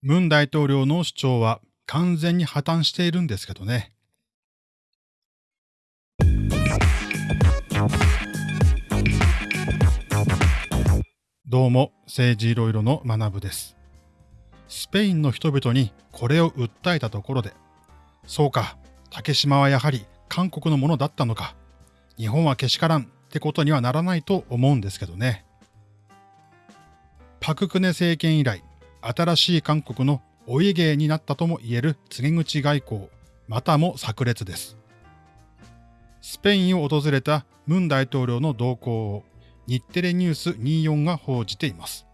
ムン大統領の主張は完全に破綻しているんですけどね。どうも、政治いろいろの学部です。スペインの人々にこれを訴えたところで、そうか、竹島はやはり韓国のものだったのか、日本はけしからんってことにはならないと思うんですけどね。パククネ政権以来、新しい韓国のお家芸になったとも言える告げ口外交、またも炸裂です。スペインを訪れたムン大統領の動向を日テレニュース24が報じています。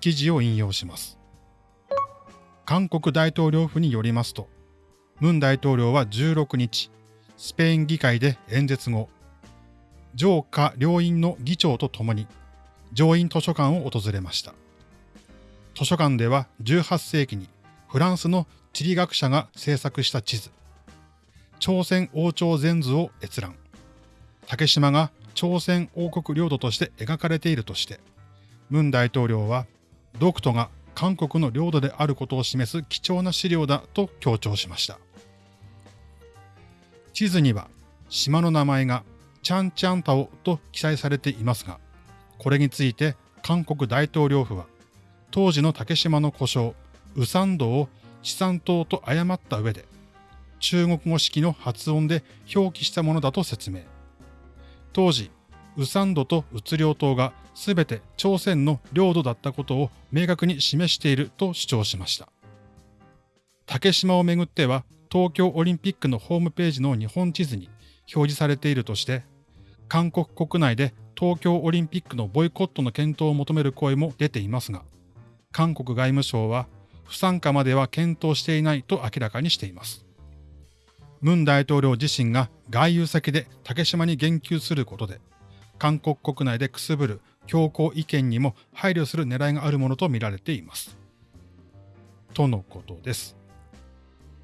記事を引用します。韓国大統領府によりますと、ムン大統領は16日、スペイン議会で演説後、上下両院の議長と共に上院図書館を訪れました。図書館では18世紀にフランスの地理学者が制作した地図、朝鮮王朝全図を閲覧。竹島が朝鮮王国領土として描かれているとして、ムン大統領は、ドクトが韓国の領土であることを示す貴重な資料だと強調しました。地図には、島の名前がチャンチャンタオと記載されていますが、これについて韓国大統領府は、当時の竹島の故障、ウサンドを地産島と誤った上で、中国語式の発音で表記したものだと説明。当時、ウサンドとウツ領島が全て朝鮮の領土だったことを明確に示していると主張しました。竹島をめぐっては東京オリンピックのホームページの日本地図に表示されているとして、韓国国内で東京オリンピックのボイコットの検討を求める声も出ていますが、韓国外務省は不参加までは検討していないと明らかにしています。ムン大統領自身が外遊先で竹島に言及することで、韓国国内でくすぶる強硬意見にも配慮する狙いがあるものとみられています。とのことです。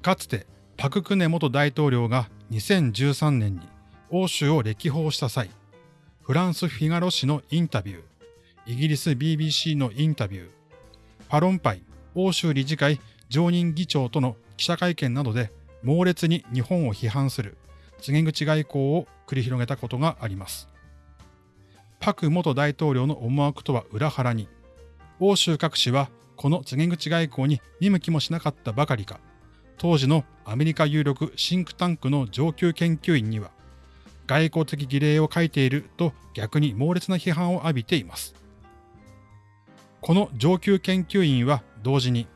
かつてパククネ元大統領が2013年に欧州を歴訪した際、フランス・フィガロ紙のインタビュー、イギリス BBC のインタビュー、パロンパイ欧州理事会常任議長との記者会見などで猛烈に日本を批判する告げ口外交を繰り広げたことがあります。パク元大統領の思惑とは裏腹に、欧州各紙はこの告げ口外交に見向きもしなかったばかりか、当時のアメリカ有力シンクタンクの上級研究員には、外交的儀礼を書いていると逆に猛烈な批判を浴びています。この上級研究員は同時に、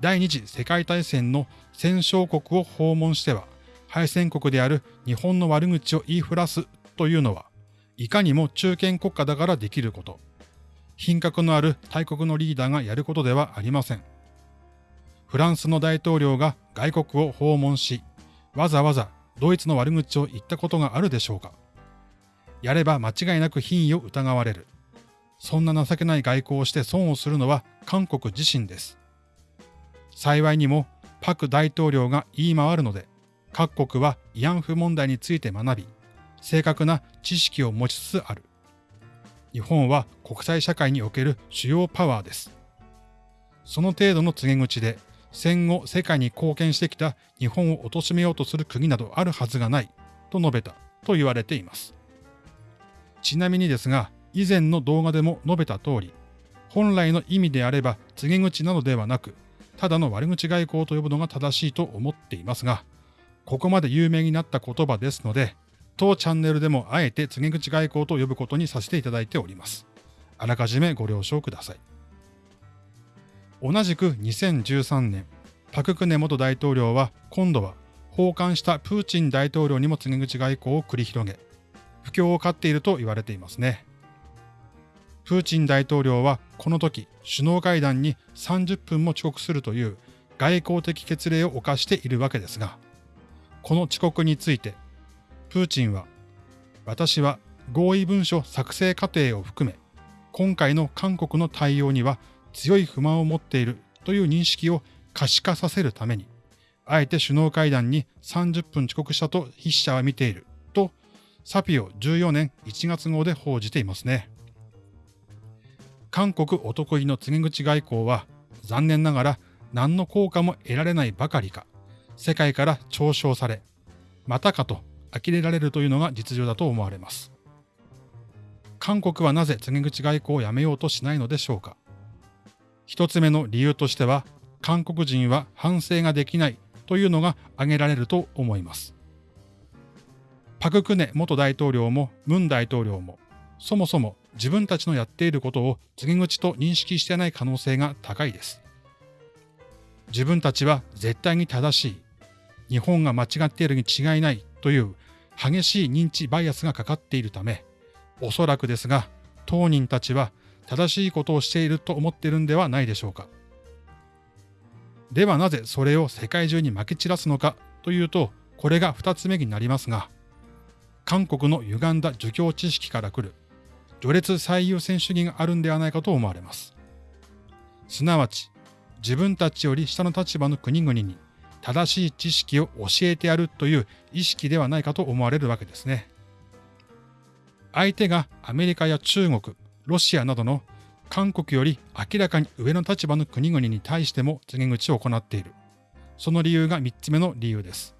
第二次世界大戦の戦勝国を訪問しては、敗戦国である日本の悪口を言いふらすというのは、いかにも中堅国家だからできること、品格のある大国のリーダーがやることではありません。フランスの大統領が外国を訪問し、わざわざドイツの悪口を言ったことがあるでしょうかやれば間違いなく品位を疑われる。そんな情けない外交をして損をするのは韓国自身です。幸いにもパク大統領が言い回るので、各国は慰安婦問題について学び、正確な知識を持ちつつある。日本は国際社会における主要パワーです。その程度の告げ口で戦後世界に貢献してきた日本を貶めようとする国などあるはずがないと述べたと言われています。ちなみにですが、以前の動画でも述べた通り、本来の意味であれば告げ口などではなく、ただの悪口外交と呼ぶのが正しいと思っていますが、ここまで有名になった言葉ですので、当チャンネルでもあえて告げ口外交と呼ぶことにさせていただいております。あらかじめご了承ください。同じく2013年、パククネ元大統領は今度は訪韓したプーチン大統領にも告げ口外交を繰り広げ、不況を買っていると言われていますね。プーチン大統領はこの時首脳会談に30分も遅刻するという外交的決例を犯しているわけですが、この遅刻についてプーチンは、私は合意文書作成過程を含め、今回の韓国の対応には強い不満を持っているという認識を可視化させるために、あえて首脳会談に30分遅刻したと筆者は見ていると、サピオ14年1月号で報じていますね。韓国お得意の告げ口外交は、残念ながら何の効果も得られないばかりか、世界から嘲笑され、またかと呆れられるというのが実情だと思われます。韓国はなぜ告げ口外交をやめようとしないのでしょうか。一つ目の理由としては、韓国人は反省ができないというのが挙げられると思います。パククネ元大統領もムン大統領も、そもそも自分たちのやっていることを告げ口と認識してない可能性が高いです。自分たちは絶対に正しい、日本が間違っているに違いないという激しい認知バイアスがかかっているため、おそらくですが、当人たちは正しいことをしていると思っているんではないでしょうか。ではなぜそれを世界中にまき散らすのかというと、これが二つ目になりますが、韓国の歪んだ儒教知識から来る序列最優先主義があるんではないかと思われます。すなわち、自分たちより下の立場の国々に正しい知識を教えてやるという意識ではないかと思われるわけですね。相手がアメリカや中国、ロシアなどの韓国より明らかに上の立場の国々に対しても告げ口を行っている。その理由が3つ目の理由です。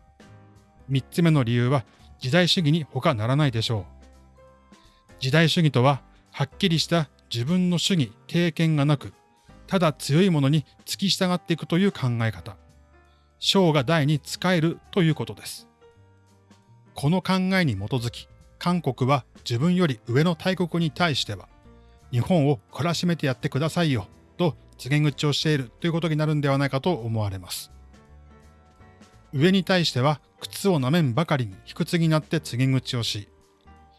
3つ目の理由は時代主義に他ならないでしょう。時代主義とは、はっきりした自分の主義、経験がなく、ただ強いものに突き従っていくという考え方。章が大に仕えるということです。この考えに基づき、韓国は自分より上の大国に対しては、日本を懲らしめてやってくださいよ、と告げ口をしているということになるんではないかと思われます。上に対しては靴を舐めんばかりに卑屈になって告げ口をし、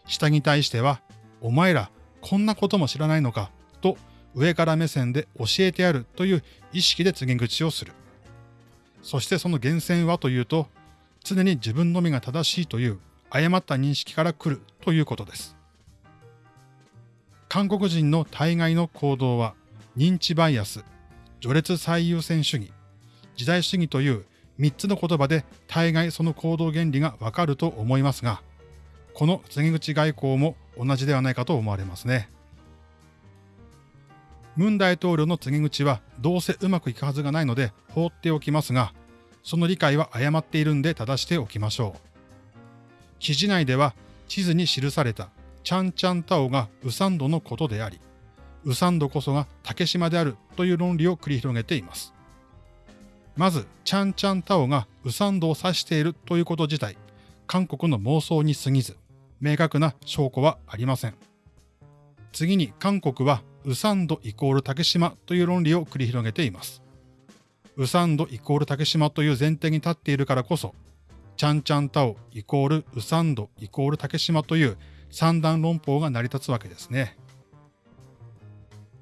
下に対しては、お前らこんなことも知らないのか、と上から目線で教えてやるという意識で告げ口をする。そしてその源泉はというと、常に自分のみが正しいという誤った認識から来るということです。韓国人の大概の行動は認知バイアス、序列最優先主義、時代主義という3つの言葉で大概その行動原理がわかると思いますが、この告げ口外交も同じではないかと思われますね。ムン大統領の告げ口はどうせうまくいくはずがないので放っておきますが、その理解は誤っているんで正しておきましょう。記事内では地図に記されたチャンチャンタオがウサンドのことであり、ウサンドこそが竹島であるという論理を繰り広げています。まず、チャンチャンタオがウサンドを指しているということ自体、韓国の妄想に過ぎず、明確な証拠はありません。次に韓国はウサンドイコール竹島という論理を繰り広げています。ウサンドイコール竹島という前提に立っているからこそ、チャンチャンタオイコールウサンドイコール竹島という三段論法が成り立つわけですね。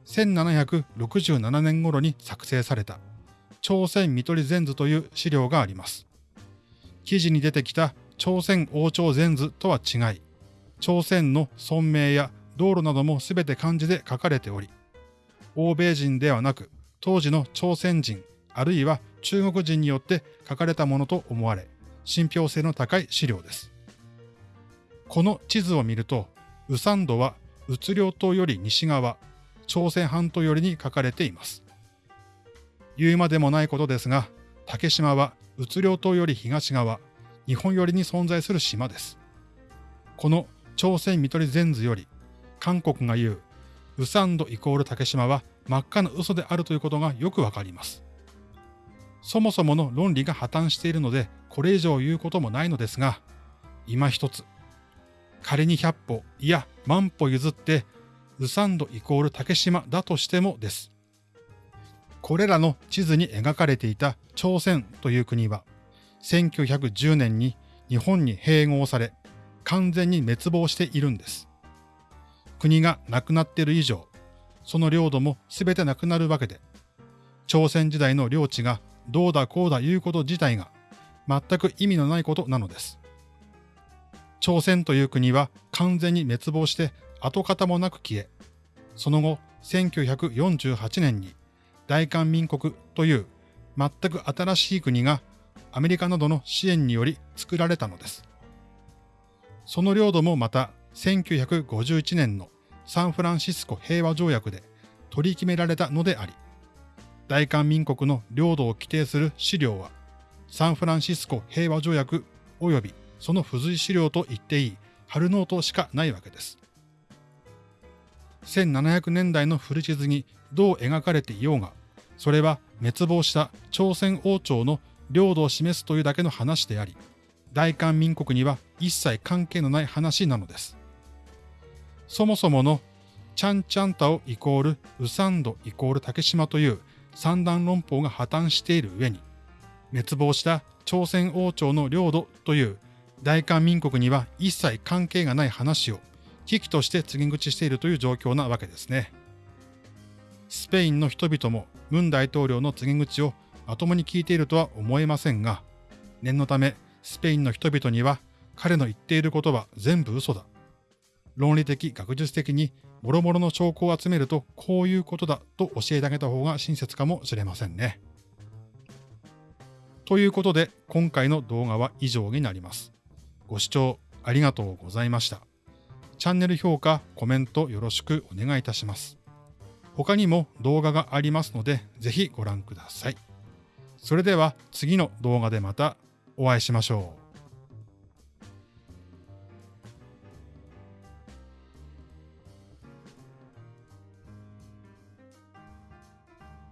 1767年頃に作成された朝鮮見取り禅図という資料があります。記事に出てきた朝鮮王朝禅図とは違い、朝鮮の村名や道路などもすべて漢字で書かれており、欧米人ではなく、当時の朝鮮人、あるいは中国人によって書かれたものと思われ、信憑性の高い資料です。この地図を見ると、ウサンドはうつ領島より西側、朝鮮半島寄りに書かれています。言うまでもないことですが、竹島はうつ領島より東側、日本寄りに存在する島です。この朝鮮見取り全図より、韓国が言う、ウサンドイコール竹島は真っ赤な嘘であるということがよくわかります。そもそもの論理が破綻しているので、これ以上言うこともないのですが、今一つ、仮に100歩、いや万歩譲って、ウサンドイコール竹島だとしてもです。これらの地図に描かれていた朝鮮という国は、1910年に日本に併合され、完全に滅亡しているんです。国がなくなっている以上、その領土も全てなくなるわけで、朝鮮時代の領地がどうだこうだ言うこと自体が全く意味のないことなのです。朝鮮という国は完全に滅亡して跡形もなく消え、その後1948年に大韓民国という全く新しい国がアメリカなどの支援により作られたのです。その領土もまた1951年のサンフランシスコ平和条約で取り決められたのであり、大韓民国の領土を規定する資料は、サンフランシスコ平和条約及びその付随資料と言っていい春ノートしかないわけです。1700年代の古地図にどう描かれていようが、それは滅亡した朝鮮王朝の領土を示すというだけの話であり、大韓民国には一切関係のない話なのです。そもそものチャンチャンタオイコールウサンドイコール竹島という三段論法が破綻している上に、滅亡した朝鮮王朝の領土という大韓民国には一切関係がない話を危機として告げ口しているという状況なわけですね。スペインの人々もムン大統領の告げ口をまともに聞いているとは思えませんが、念のためスペインの人々には彼の言っていることは全部嘘だ。論理的、学術的に諸々の証拠を集めるとこういうことだと教えてあげた方が親切かもしれませんね。ということで今回の動画は以上になります。ご視聴ありがとうございました。チャンネル評価、コメントよろしくお願いいたします。他にも動画がありますので、ぜひご覧ください。それでは次の動画でまたお会いしましょう。